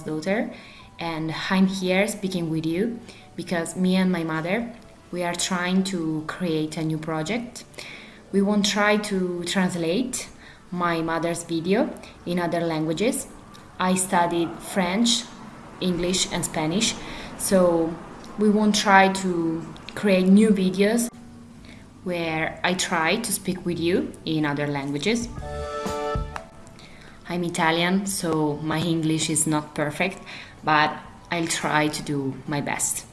Daughter, and I'm here speaking with you because me and my mother, we are trying to create a new project. We won't try to translate my mother's video in other languages. I studied French, English and Spanish, so we won't try to create new videos where I try to speak with you in other languages. I'm Italian, so my English is not perfect, but I'll try to do my best.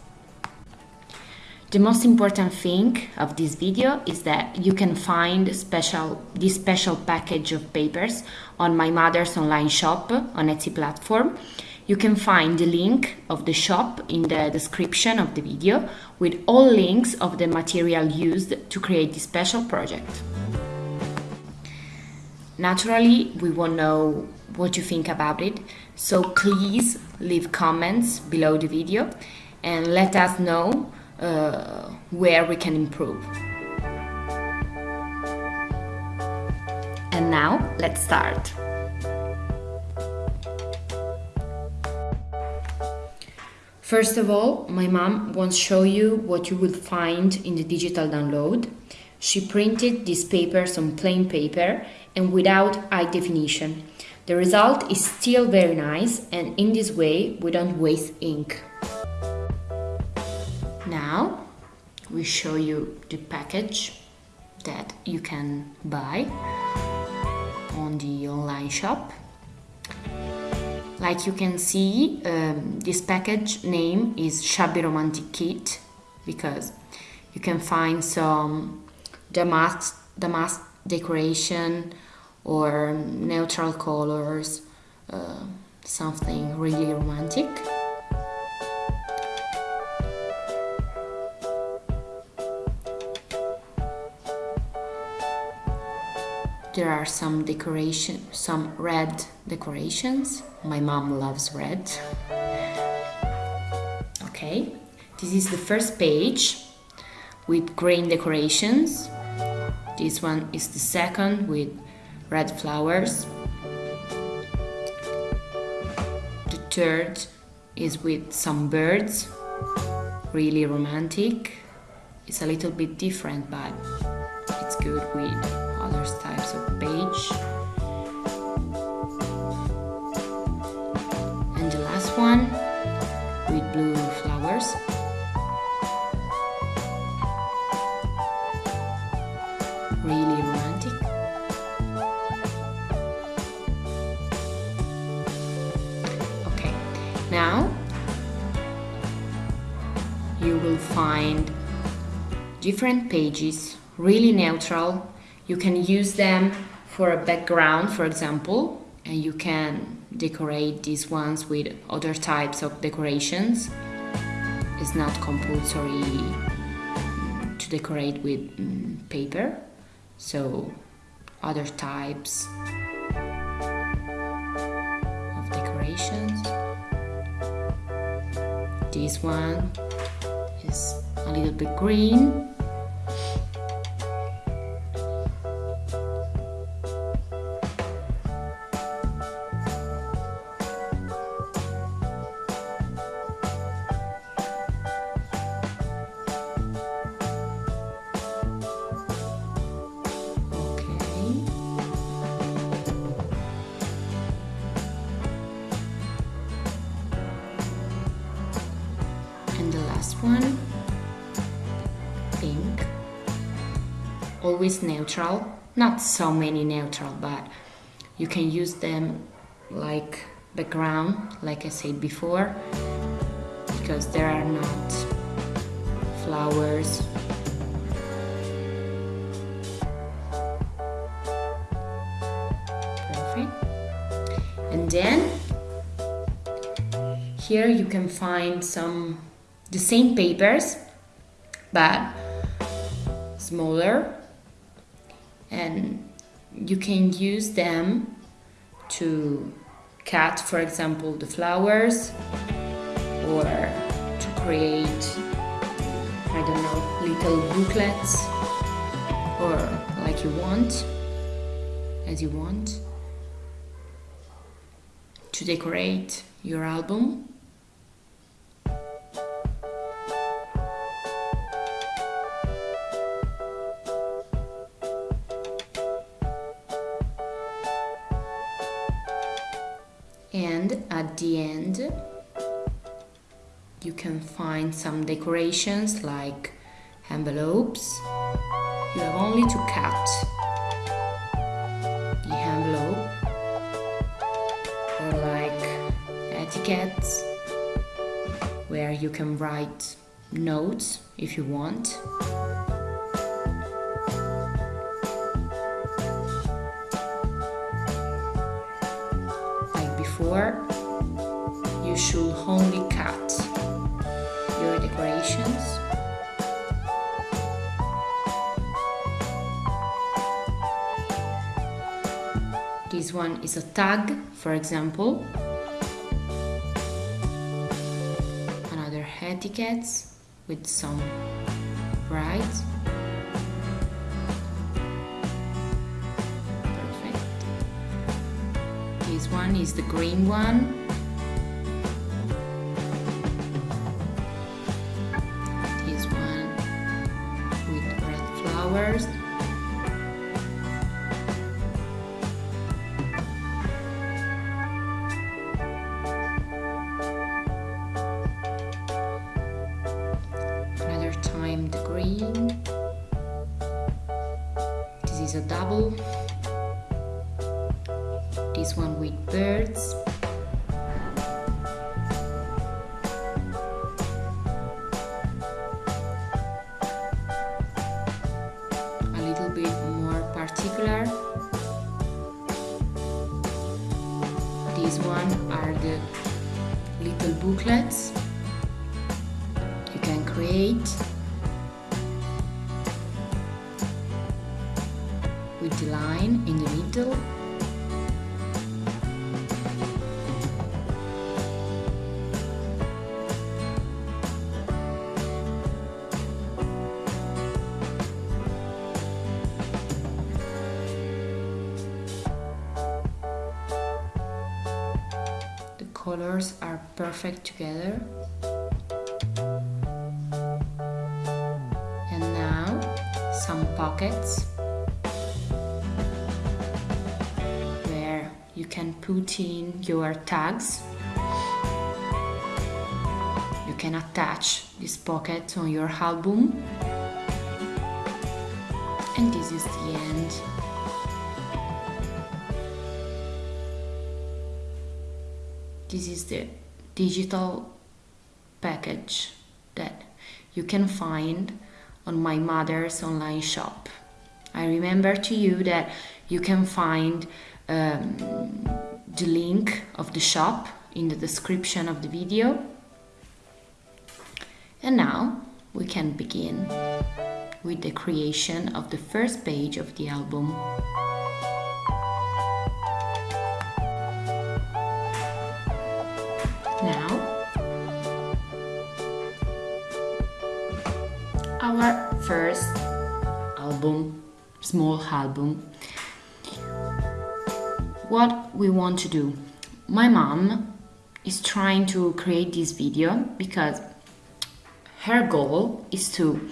The most important thing of this video is that you can find special, this special package of papers on my mother's online shop on Etsy platform. You can find the link of the shop in the description of the video with all links of the material used to create this special project. Naturally, we won't know what you think about it, so please leave comments below the video and let us know uh, where we can improve. And now, let's start. First of all, my mom to show you what you will find in the digital download. She printed these papers on plain paper and without high definition. The result is still very nice and in this way we don't waste ink. Now we show you the package that you can buy on the online shop. Like you can see, um, this package name is Shabby Romantic Kit because you can find some damask, damask decoration or neutral colors, uh, something really romantic. There are some decoration, some red decorations. My mom loves red. Okay, this is the first page with green decorations. This one is the second with red flowers. The third is with some birds, really romantic. It's a little bit different, but it's good with find different pages, really neutral. You can use them for a background, for example, and you can decorate these ones with other types of decorations. It's not compulsory to decorate with mm, paper, so other types of decorations. This one is a little bit green. Always neutral, not so many neutral, but you can use them like background, like I said before, because there are not flowers. Perfect. And then here you can find some the same papers but smaller and you can use them to cut for example the flowers or to create I don't know little booklets or like you want as you want to decorate your album. Can find some decorations like envelopes. You have only to cut the envelope or like etiquettes where you can write notes if you want. Is a tag, for example. Another etiquettes with some brides. Perfect. This one is the green one. This one with birds. Perfect together. And now some pockets where you can put in your tags. You can attach this pocket on your album. And this is the end. This is the digital package that you can find on my mother's online shop. I remember to you that you can find um, the link of the shop in the description of the video. And now we can begin with the creation of the first page of the album. Now, our first album, small album. What we want to do. My mom is trying to create this video because her goal is to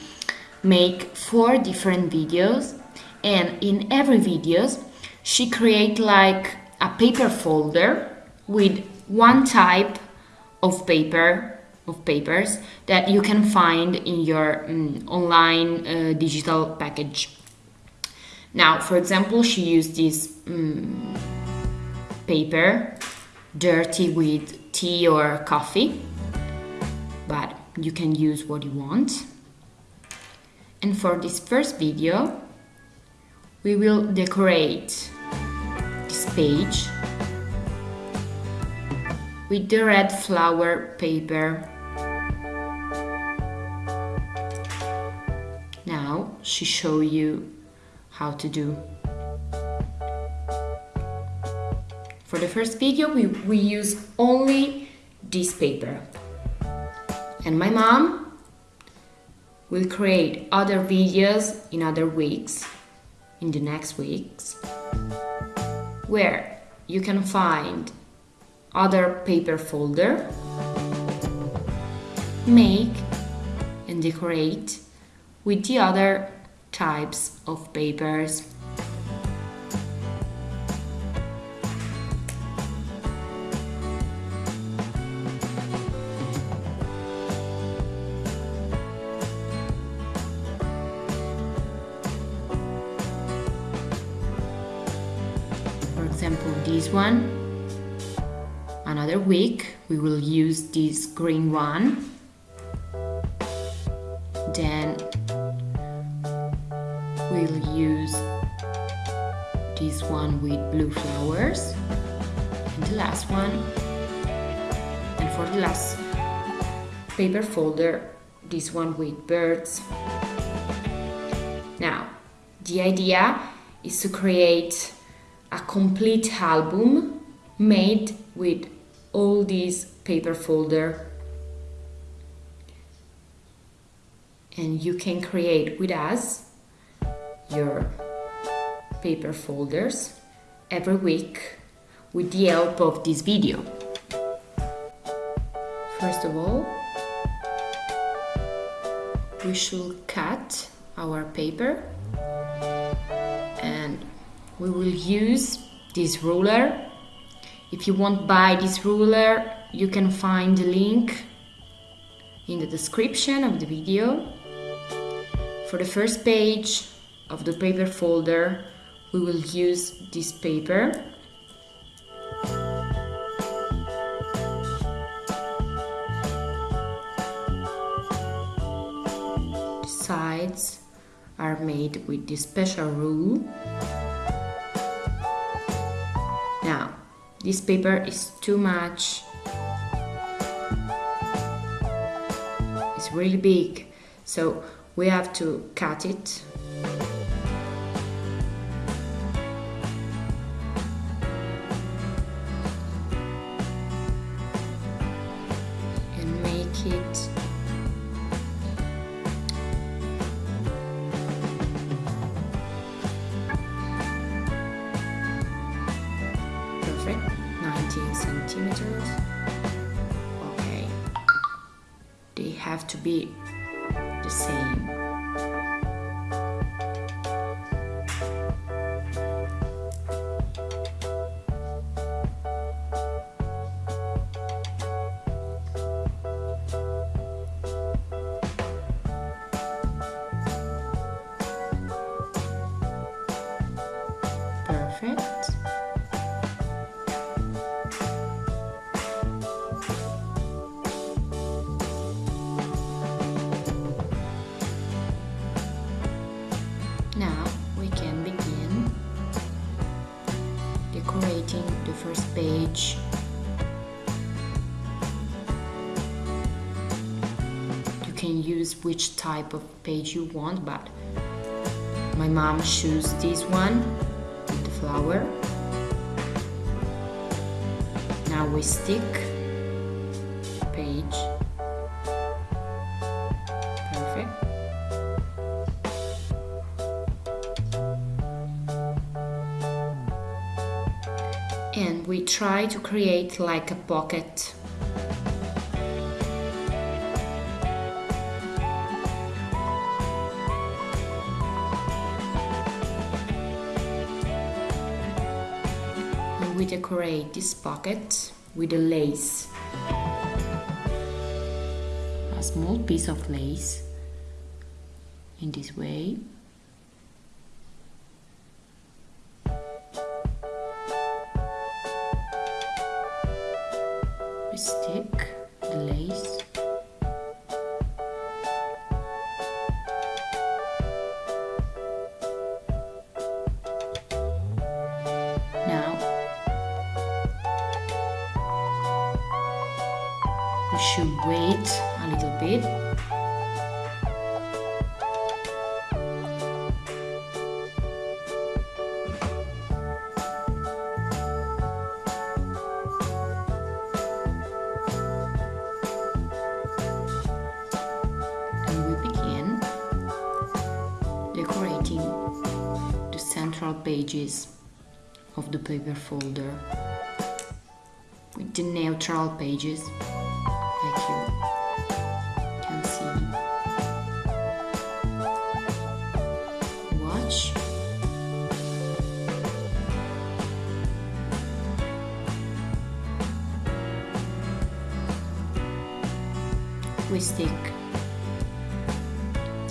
make four different videos and in every videos she create like a paper folder with one type of paper of papers that you can find in your um, online uh, digital package. Now, for example, she used this um, paper dirty with tea or coffee, but you can use what you want. And for this first video, we will decorate this page with the red flower paper. Now she show you how to do. For the first video we, we use only this paper. And my mom will create other videos in other weeks, in the next weeks, where you can find other paper folder, make and decorate with the other types of papers. For example, this one. Another week. We will use this green one. Then we'll use this one with blue flowers. And the last one. And for the last paper folder this one with birds. Now the idea is to create a complete album made with all these paper folder and you can create with us your paper folders every week with the help of this video. First of all, we should cut our paper and we will use this ruler. If you want to buy this ruler, you can find the link in the description of the video. For the first page, of the paper folder we will use this paper the sides are made with this special rule this paper is too much. It's really big. So we have to cut it type of page you want but my mom chose this one the flower. Now we stick page. Perfect. And we try to create like a pocket decorate this pocket with a lace. A small piece of lace in this way.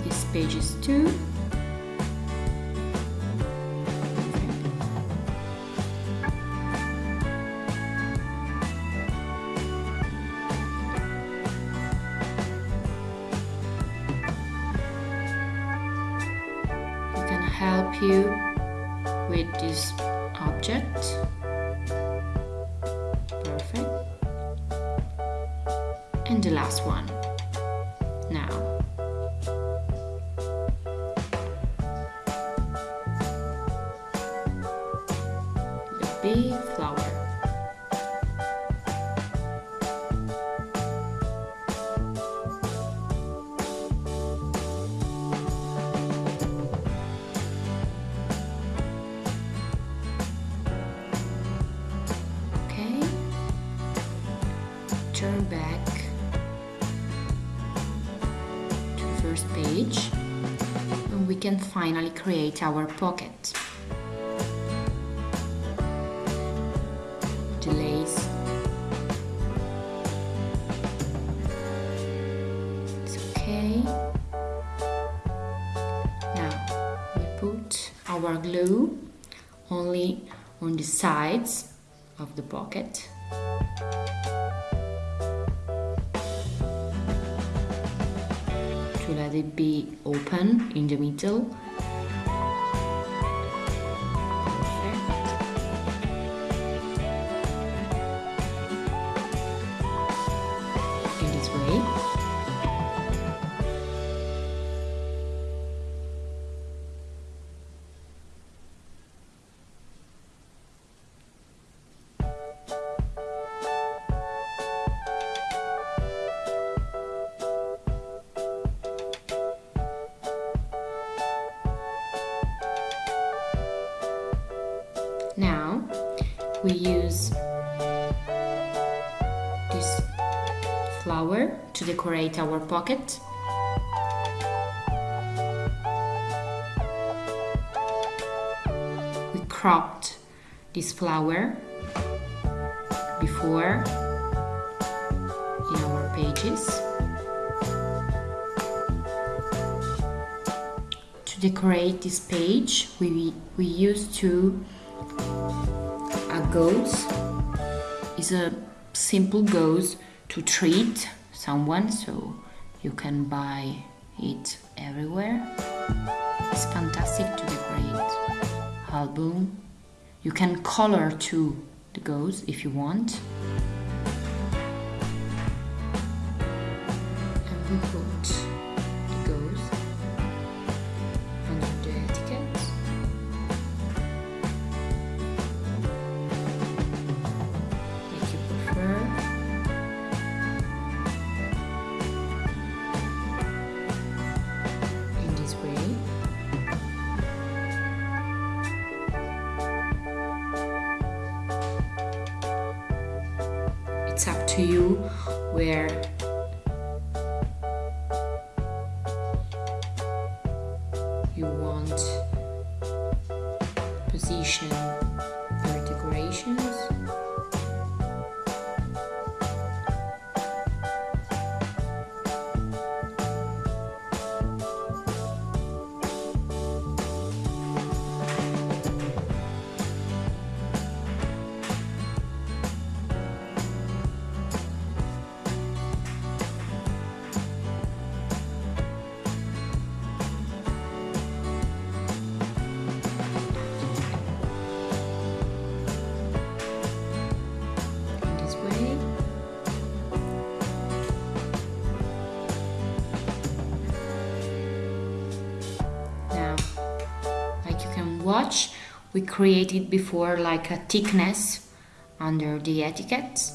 These pages too. We can help you with this object. Perfect. And the last one. Finally create our pocket. The lace. It's okay. Now we put our glue only on the sides of the pocket. To let it be open in the middle. We use this flower to decorate our pocket. We cropped this flower before in our pages. To decorate this page, we, we use two gauze is a simple gauze to treat someone so you can buy it everywhere. It's fantastic to decorate album. You can color too the gauze if you want we created before like a thickness under the etiquette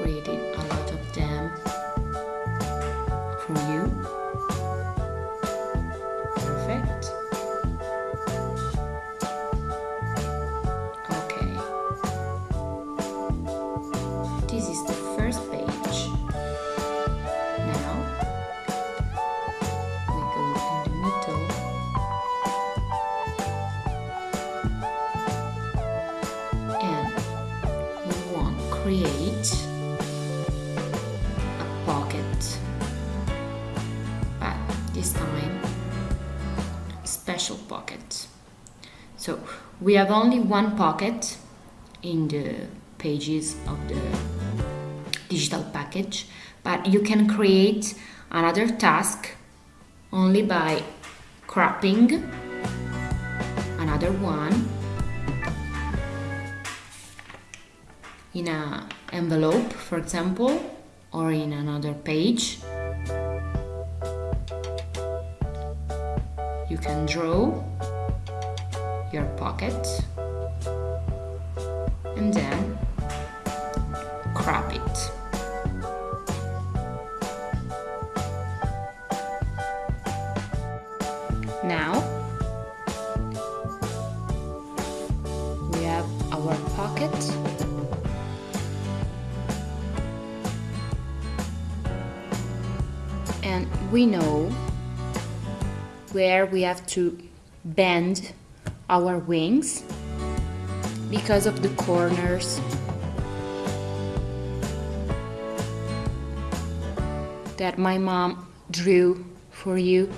created we have only one pocket in the pages of the digital package, but you can create another task only by cropping another one in an envelope, for example, or in another page. You can draw pocket and then crop it. Now we have our pocket. And we know where we have to bend our wings because of the corners that my mom drew for you.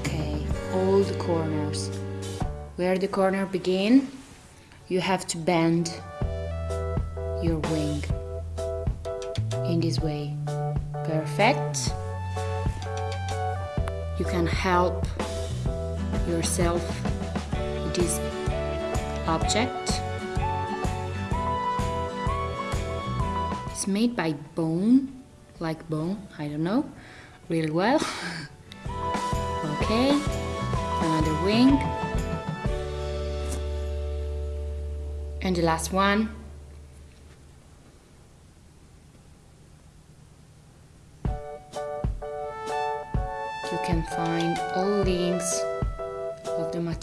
Okay, all the corners. Where the corner begin, you have to bend your wing in this way. Perfect. You can help yourself this object. It's made by bone, like bone, I don't know, really well. okay, another wing. And the last one.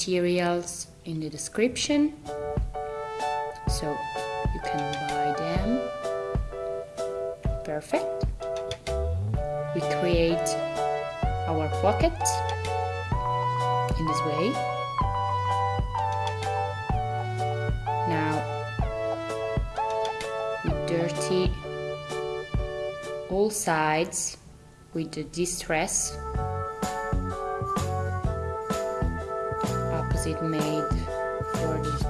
Materials in the description so you can buy them. Perfect. We create our pocket in this way. Now we dirty all sides with the distress made for this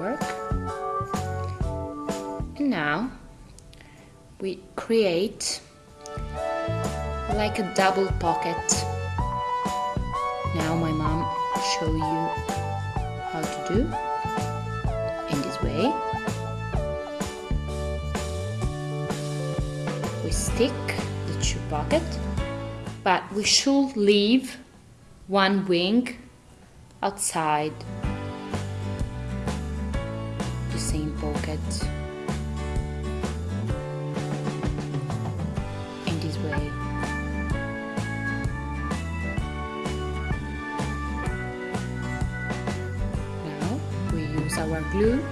work. And now we create like a double pocket. Now my mom show you how to do in this way. We stick the two pocket but we should leave one wing outside the same pocket. In this way. Now we use our glue.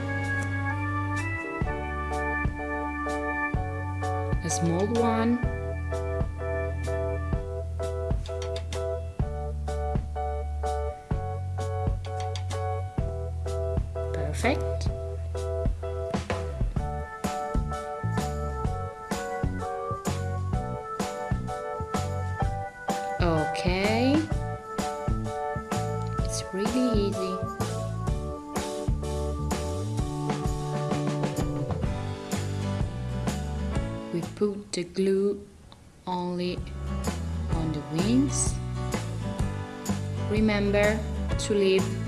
A small one the glue only on the wings. Remember to leave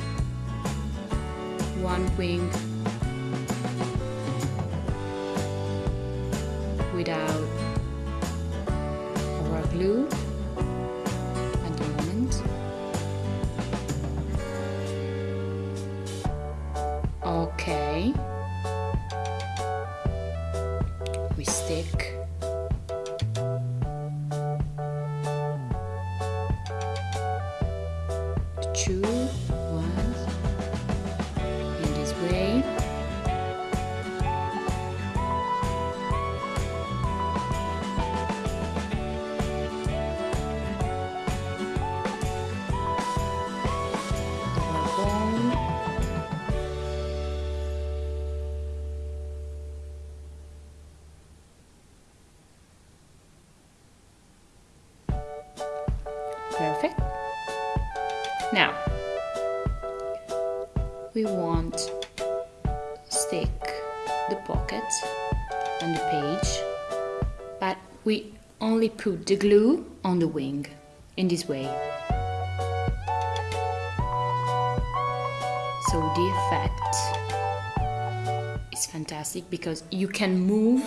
put the glue on the wing in this way. So the effect is fantastic because you can move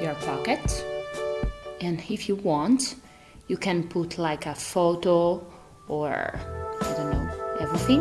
your pocket and if you want you can put like a photo or I don't know everything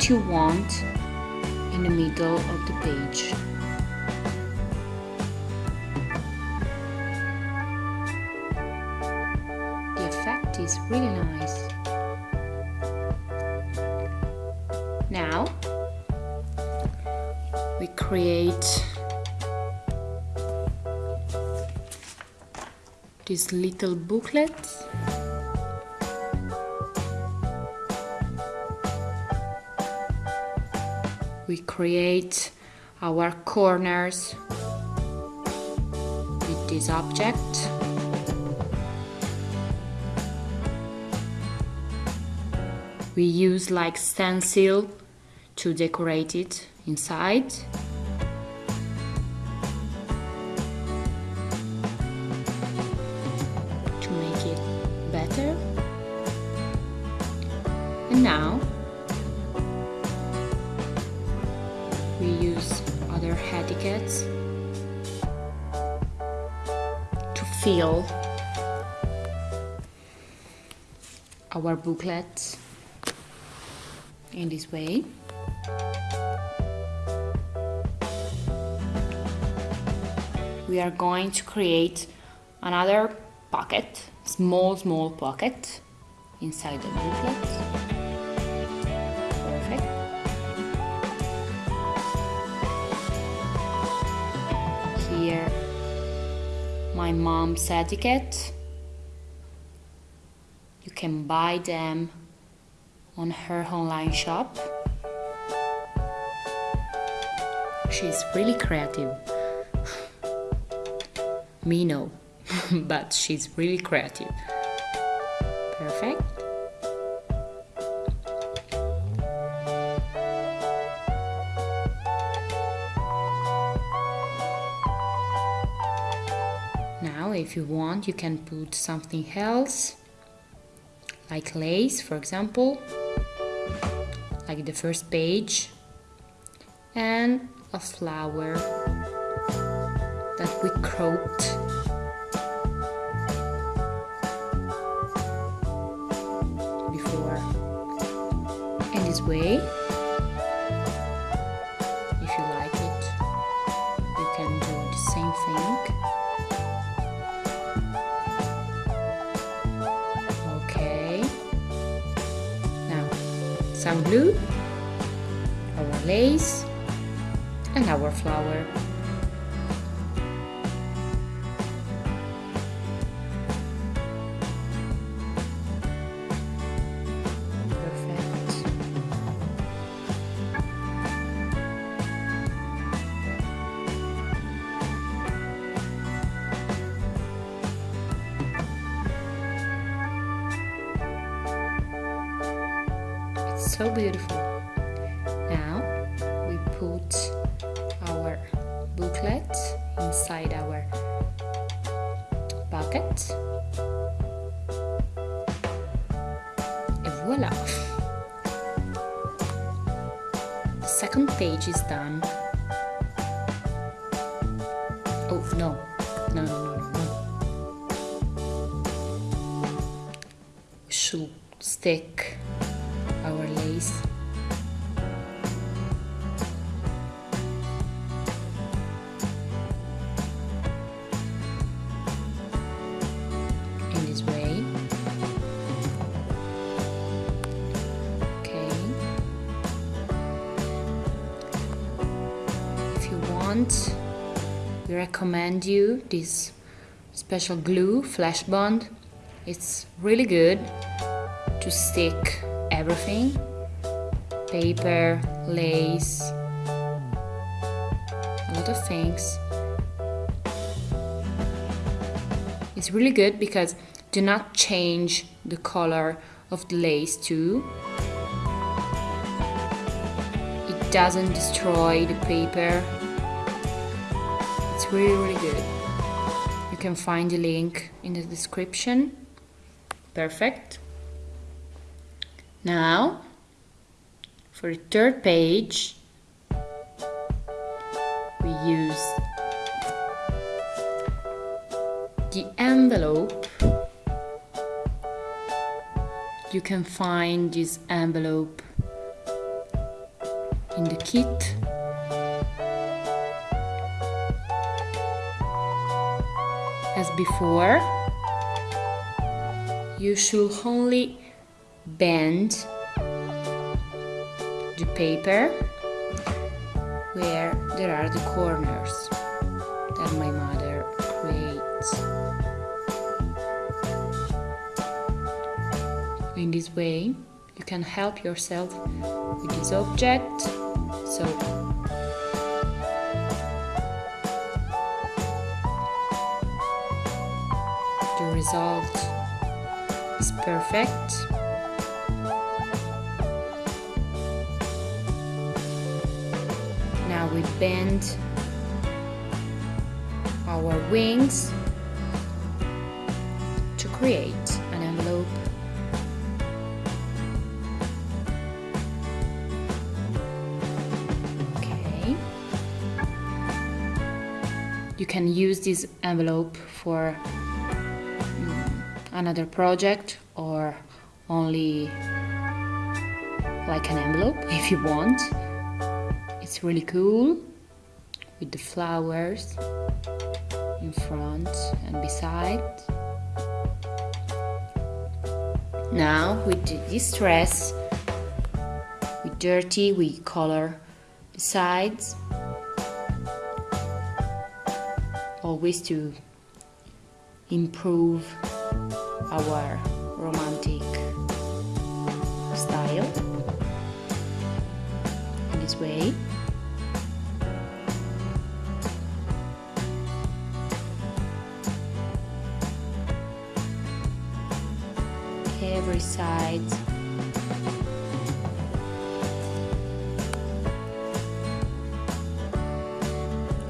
what you want in the middle of the page the effect is really nice Now we create this little booklet. Create our corners with this object. We use like stencil to decorate it inside. Booklet in this way. We are going to create another pocket, small, small pocket inside the booklet. Perfect. Here, my mom's etiquette. Can buy them on her online shop. She's really creative. Me no, but she's really creative. Perfect. Now, if you want, you can put something else, like lace, for example, like the first page, and a flower that we cropped before. In this way, Oh no, no, no, no, no. Should stick our lace recommend you this special glue, Flash Bond. It's really good to stick everything paper, lace, a lot of things. It's really good because do not change the color of the lace too. It doesn't destroy the paper. Really really good. You can find the link in the description. Perfect. Now, for the third page, we use the envelope. You can find this envelope in the kit. Before, you should only bend the paper where there are the corners that my mother creates. In this way, you can help yourself with this object. So result is perfect. Now we bend our wings to create an envelope. Okay. You can use this envelope for another project or only like an envelope if you want. It's really cool with the flowers in front and beside. Now with the distress, with dirty, we color the sides. Always to improve our romantic style. In this way. every side.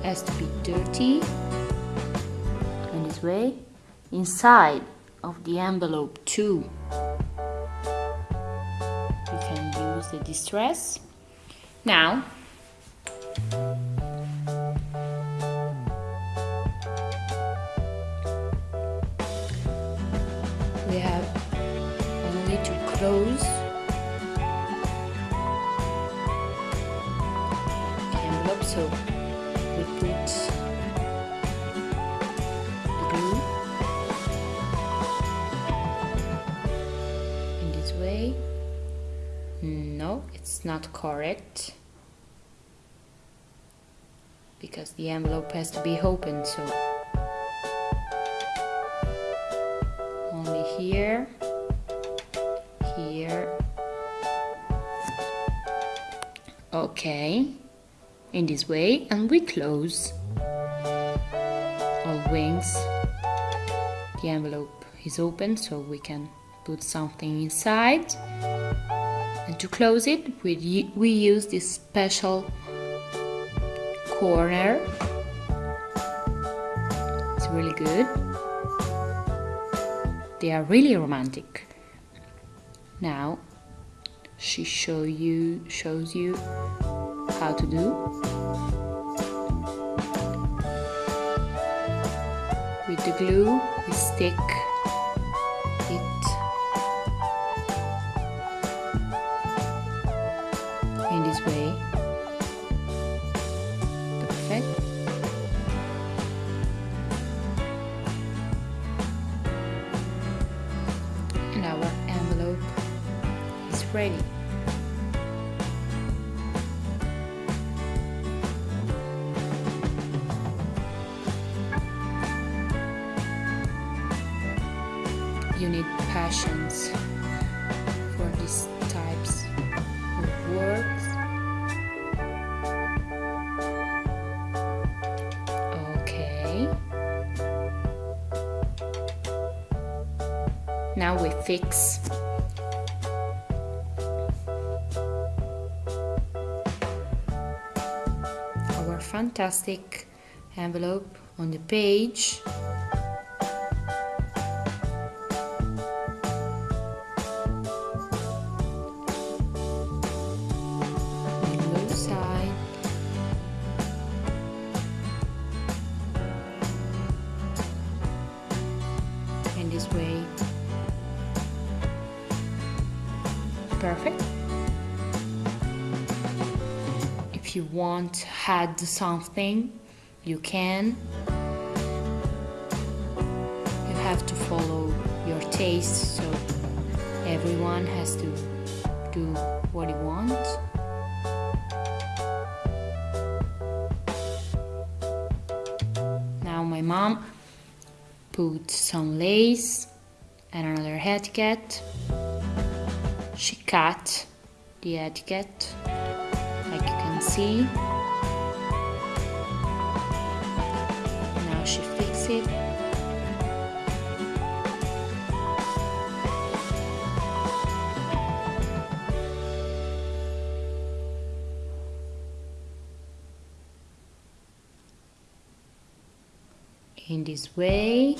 Has to be dirty. In this way. Inside of the envelope too. You can use the distress. Now not correct. Because the envelope has to be open so. Only here here. Okay. In this way and we close. All wings the envelope is open so we can put something inside and to close it we, we use this special corner. It's really good. They are really romantic. Now she show you shows you how to do. With the glue we stick ready you need passions for these types of works. Okay. Now we fix fantastic envelope on the page add something you can you have to follow your taste so everyone has to do what he wants Now my mom put some lace and another etiquette. She cut the etiquette, like you can see. In this way.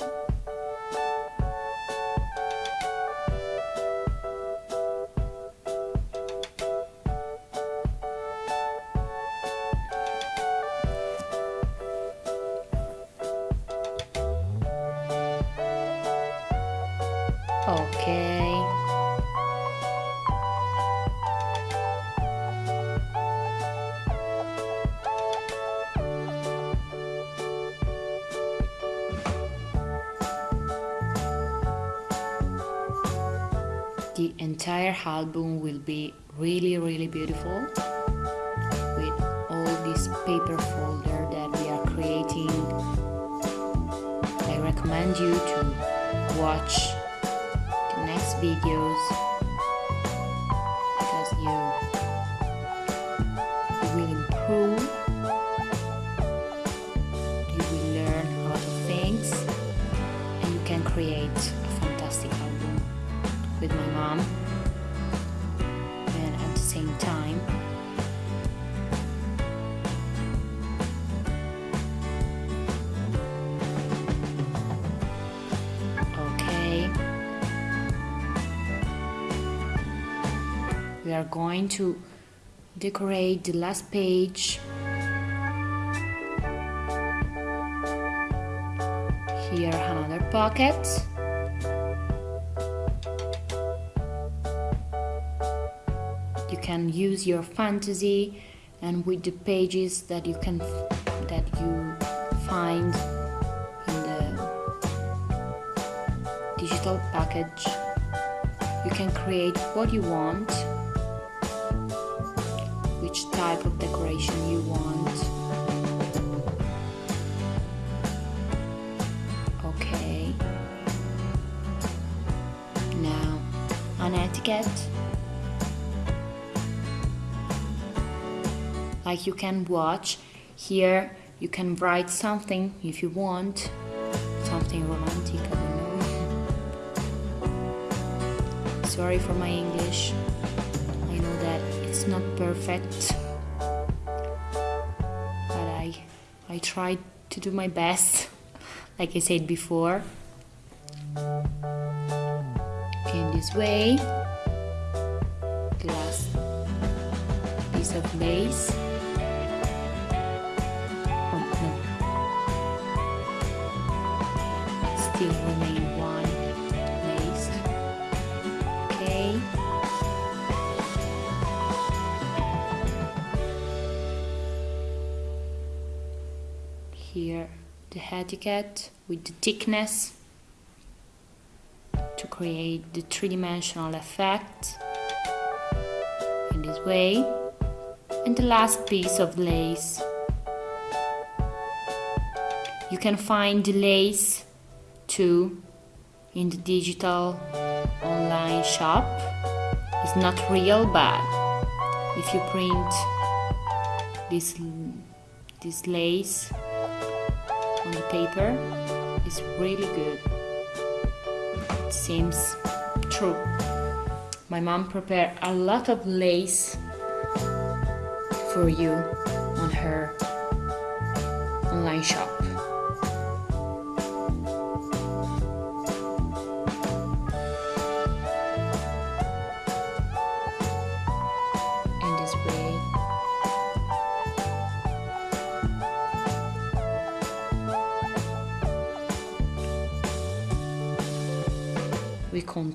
Album will be really really beautiful going to decorate the last page. Here another pocket. You can use your fantasy and with the pages that you can that you find in the digital package. You can create what you want type of decoration you want. Okay. Now, an etiquette. Like you can watch here, you can write something if you want, something romantic, I don't know. Sorry for my English. I know that it's not perfect, I tried to do my best, like I said before. In this way, last piece of lace. Etiquette with the thickness to create the three-dimensional effect in this way. And the last piece of lace. You can find the lace too in the digital online shop. It's not real but if you print this this lace on the paper is really good. It seems true. My mom prepared a lot of lace for you on her online shop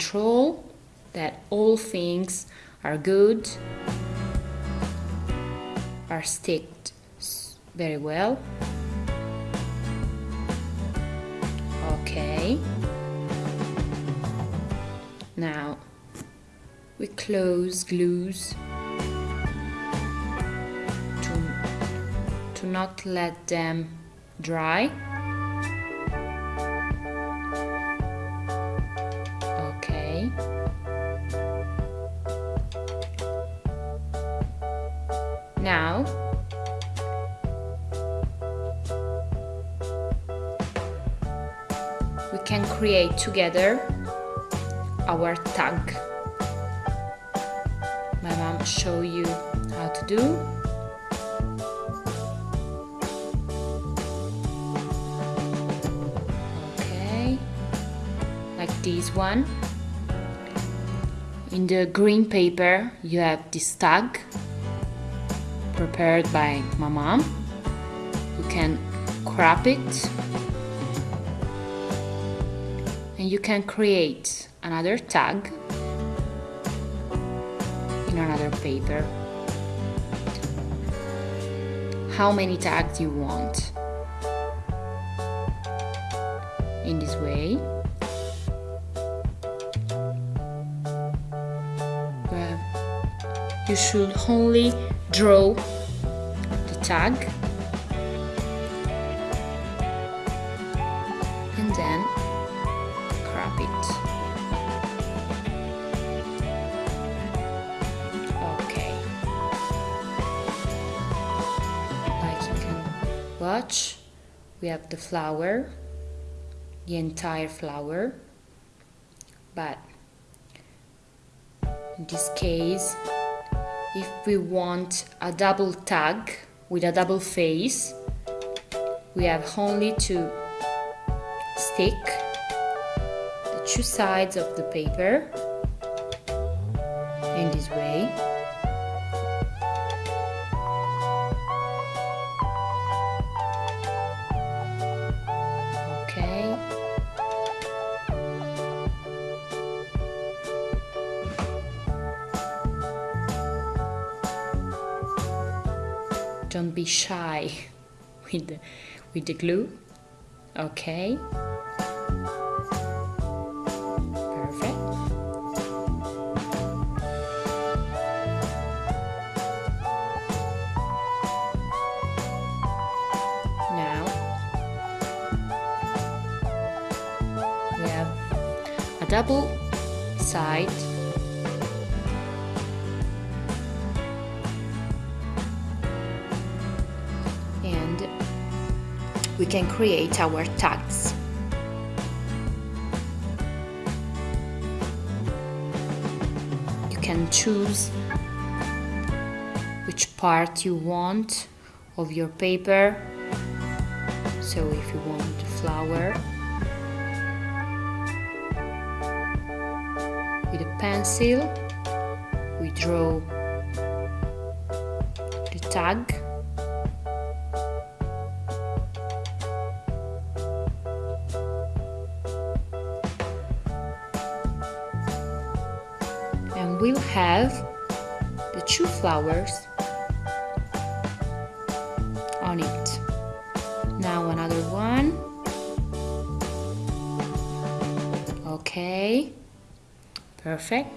control that all things are good are sticked very well. Okay. Now we close glues to, to not let them dry together our tag. My mom show you how to do. Okay. Like this one. In the green paper you have this tag prepared by my mom. You can crop it and you can create another tag in another paper. How many tags you want in this way. You you should only draw the tag the flower the entire flower but in this case if we want a double tag with a double face we have only to stick the two sides of the paper in this way shy with the, with the glue. Okay. Perfect. Now we have a double side we can create our tags. You can choose which part you want of your paper. So if you want flower with a pencil we draw the tag flowers on it. Now another one. Okay. Perfect.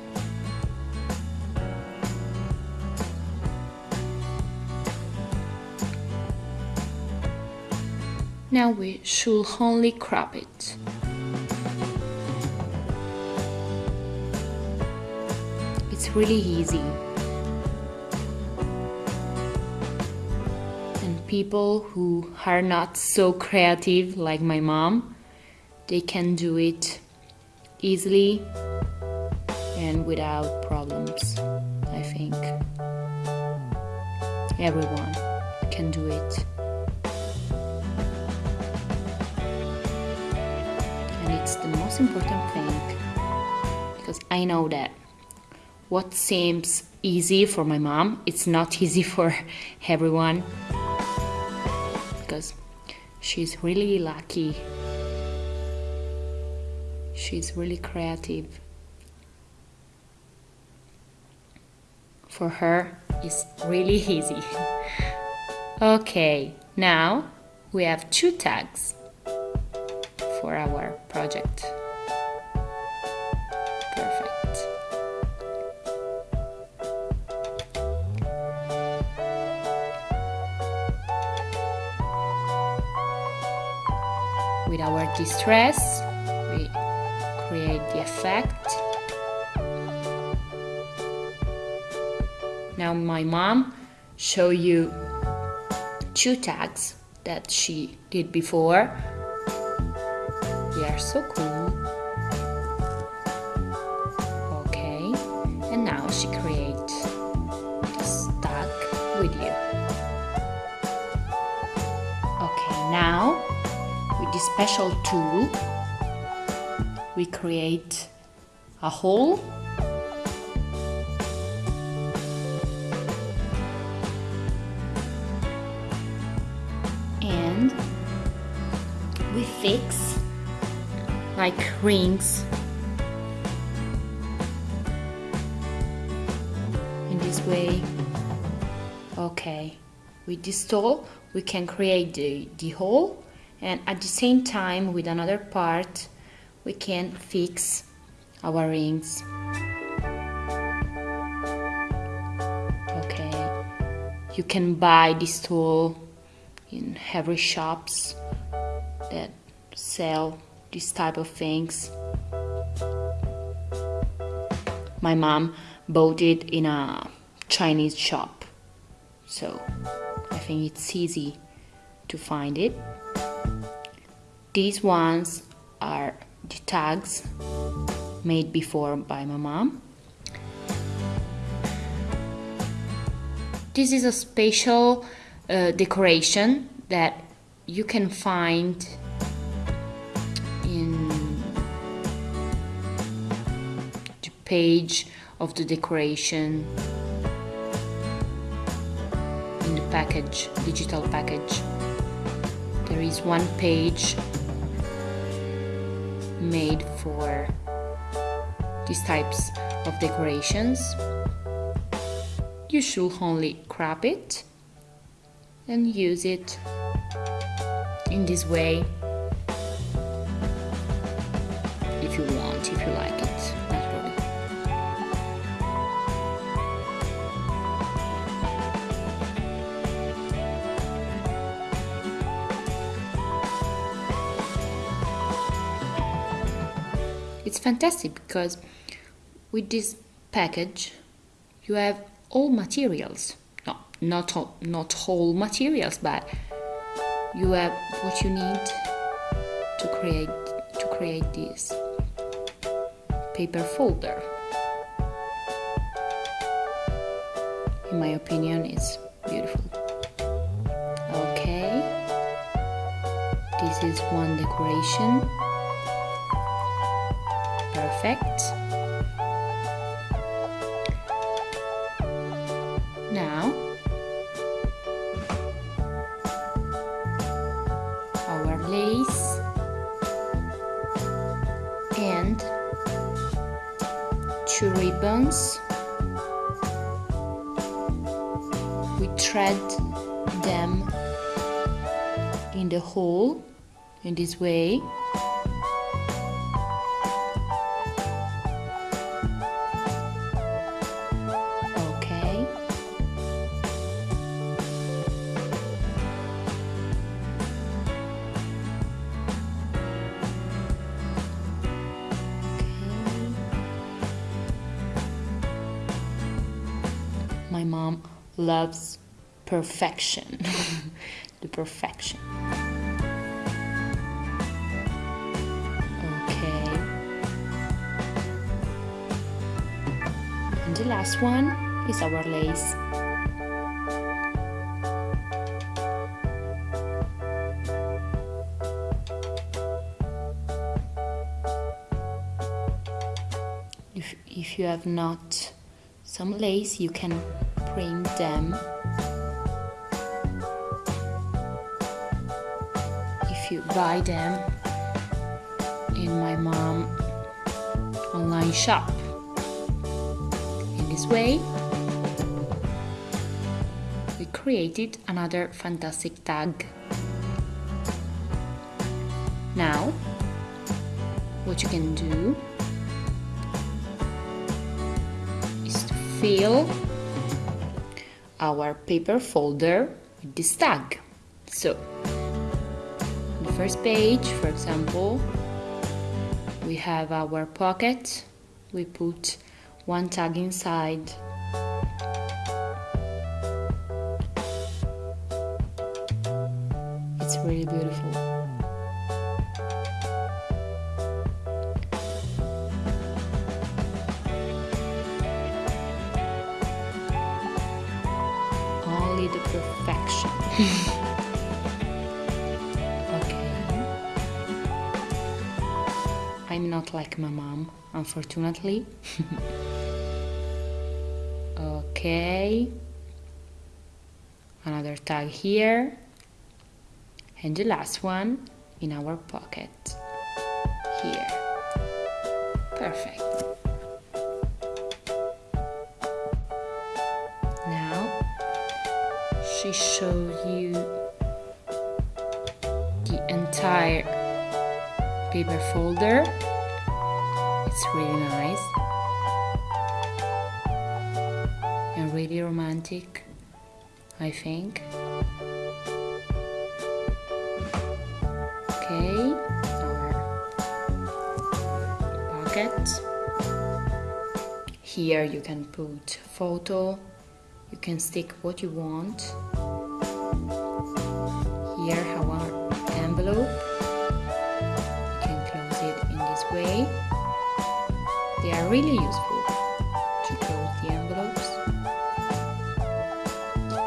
Now we should only crop it. It's really easy people who are not so creative like my mom they can do it easily and without problems I think. Everyone can do it. And it's the most important thing because I know that what seems easy for my mom it's not easy for everyone because she's really lucky. She's really creative. For her it's really easy. Okay now we have two tags for our project our distress we create the effect. Now my mom show you two tags that she did before. They are so cool special tool. We create a hole. And we fix like rings in this way. Okay with this tool we can create the, the hole and at the same time with another part we can fix our rings. Okay. You can buy this tool in every shops that sell this type of things. My mom bought it in a Chinese shop. So I think it's easy to find it these ones are the tags made before by my mom. This is a special uh, decoration that you can find in the page of the decoration in the package, digital package. There is one page made for these types of decorations. You should only crop it and use it in this way it's fantastic because with this package you have all materials. No not all, not all materials but you have what you need to create to create this paper folder. In my opinion it's beautiful. Okay. This is one decoration perfect. Now our lace and two ribbons. We thread them in the hole in this way loves perfection. The perfection. Okay. And the last one is our lace. If, if you have not some lace you can print them if you buy them in my mom online shop. In this way we created another fantastic tag. Now what you can do is to fill our paper folder with this tag. So on the first page for example we have our pocket. We put one tag inside unfortunately. Okay. Another tag here. And the last one in our pocket. Here. Perfect. Now she shows you the entire paper folder it's really nice. And really romantic I think. Okay our pocket here you can put photo. You can stick what you want really useful. To close the envelopes.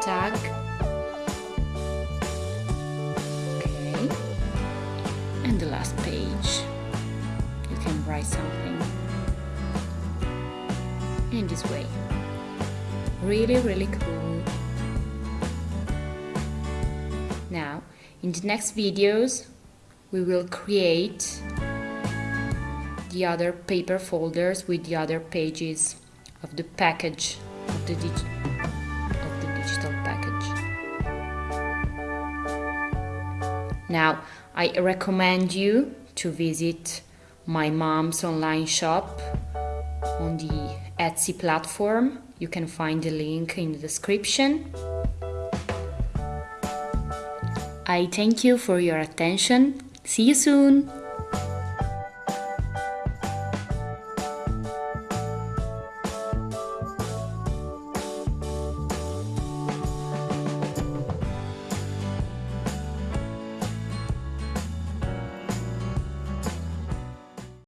Tag. Okay. And the last page. You can write something. In this way. Really really cool. Now in the next videos we will create the other paper folders with the other pages of the package of the, of the digital package now I recommend you to visit my mom's online shop on the Etsy platform. You can find the link in the description. I thank you for your attention. See you soon!